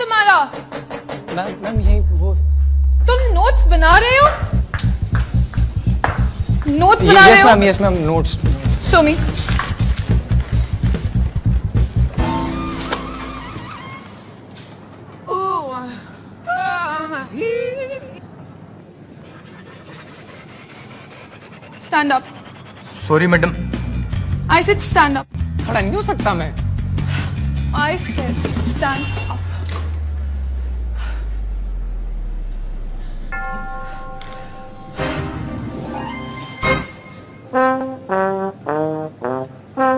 तुम्हारा। Ma'am ma'am यही वो तुम नोट्स बना रहे हो? नोट्स बना रहे हो? Ma'am yes ma'am notes show me Stand up. Sorry madam I said stand up. खड़ा नहीं हो सकता मैं। I said stand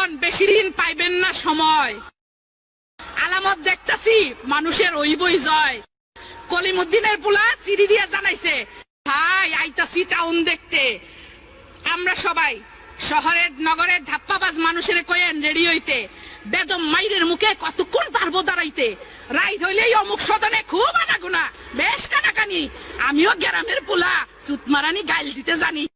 কাছাইয়া বেশি দিন পাইবেন না সময়। আলামত দেখতাছি, মানুষের ওইবই জয়। কলিমুদ্দিনের পোলা চিঠি দিয়া জানাইছে হাই আইতাছি টাউন দেখতে। আমরা সবাই, শহরের, নগরের ধাপ্পাবাজ মানুষের কয়েন রেডি হইতে। বেদম মাইরের মুখে কতক্ষণ পারব দাঁড়াইতে? রাইত হইলেই অমুক সদনে খুব আনাগুনা, বেশ কানাকানি। আমিও গ্রামের পোলা, চুতমারানি গাইল দিতে জানি।